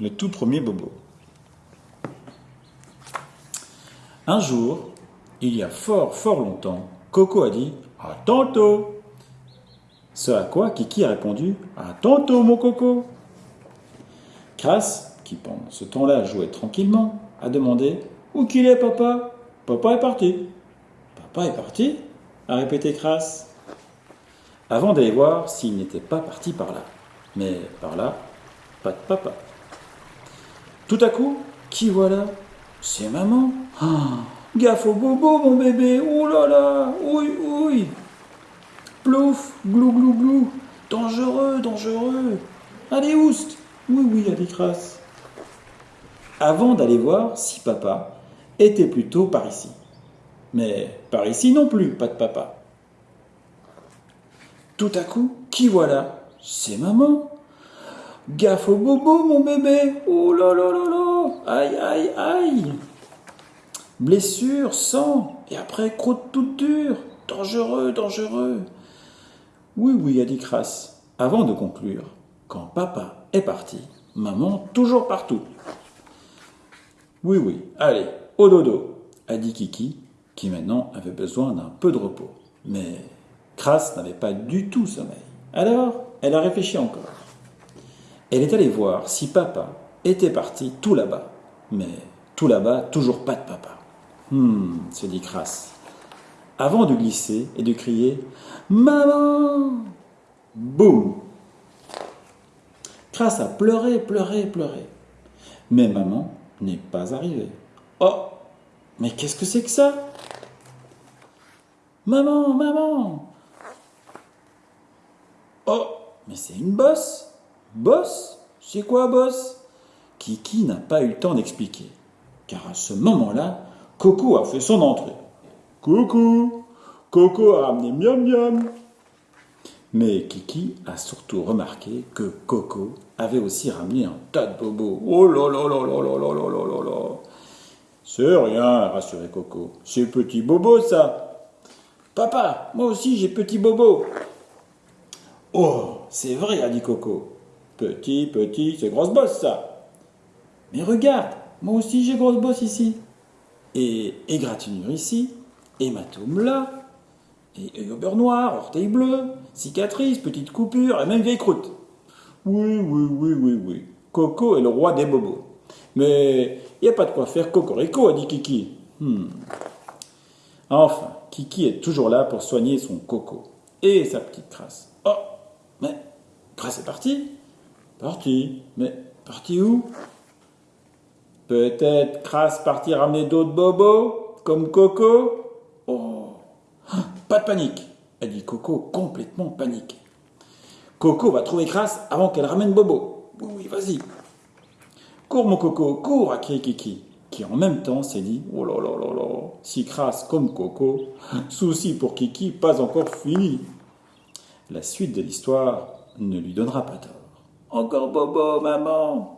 le tout premier bobo. Un jour, il y a fort fort longtemps, Coco a dit À tantôt Ce à quoi Kiki a répondu À tantôt, mon Coco Crasse, qui pendant ce temps-là jouait tranquillement, a demandé Où qu'il est, papa? Papa est parti. Papa est parti? a répété Crasse. Avant d'aller voir s'il n'était pas parti par là. Mais par là, pas de papa. Tout à coup, qui voilà? C'est maman. Ah, gaffe au bobo, mon bébé. Oh là là, oui, oui. Plouf, glou, glou, glou. Dangereux, dangereux. Allez, oust. Oui, oui, a dit Crasse. Avant d'aller voir si papa était plutôt par ici. Mais par ici non plus, pas de papa. Tout à coup, qui voilà? C'est maman. Gaffe au bobo, mon bébé. Oh là là là là. Aïe, aïe, aïe. Blessure, sang, et après croûte toute dure. Dangereux, dangereux. Oui, oui, a dit Crasse, avant de conclure. Quand papa est parti, maman toujours partout. Oui, oui, allez, au dodo, a dit Kiki, qui maintenant avait besoin d'un peu de repos. Mais Crasse n'avait pas du tout sommeil. Alors, elle a réfléchi encore. Elle est allée voir si papa était parti tout là-bas. Mais tout là-bas, toujours pas de papa. Hum, se dit Crasse. Avant de glisser et de crier Maman Boum Crasse a pleuré, pleuré, pleuré. Mais maman n'est pas arrivée. Oh Mais qu'est-ce que c'est que ça? Maman, maman Oh Mais c'est une bosse Bosse C'est quoi bosse Kiki n'a pas eu le temps d'expliquer, car à ce moment-là, Coco a fait son entrée. Coucou Coco a ramené miam miam Mais Kiki a surtout remarqué que Coco avait aussi ramené un tas de bobos. Oh là là là là là là là là là là C'est rien, a rassuré Coco. C'est petit bobo ça Papa, moi aussi j'ai petit bobo Oh, c'est vrai, a dit Coco. Petit, petit, c'est grosse bosse ça. Mais regarde, moi aussi j'ai grosse bosse ici. Et égratignure ici, hématome là, et œil au beurre noir, orteil bleu, cicatrice, petite coupure, et même vieille croûte. Oui, oui, oui, oui, oui. Coco est le roi des bobos. Mais il n'y a pas de quoi faire cocorico, a dit Kiki. Hmm. Enfin, Kiki est toujours là pour soigner son coco et sa petite crasse. Oh, mais crasse est parti Parti. Mais parti où? Peut-être crasse parti ramener d'autres bobos, comme Coco? Oh Pas de panique, a dit Coco complètement paniqué. Coco va trouver Crasse avant qu'elle ramène Bobo. Oui, oui, vas-y. Cours, mon Coco, cours, a crié Kiki, qui en même temps s'est dit Oh là là là là, si crasse comme Coco, souci pour Kiki pas encore fini. La suite de l'histoire ne lui donnera pas tort. Encore Bobo, maman